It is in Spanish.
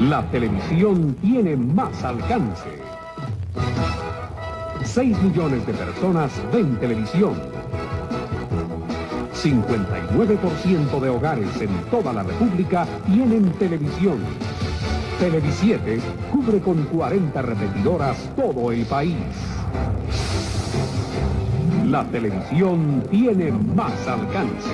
La televisión tiene más alcance. 6 millones de personas ven televisión. 59% de hogares en toda la República tienen televisión. Televisiete cubre con 40 repetidoras todo el país. La televisión tiene más alcance.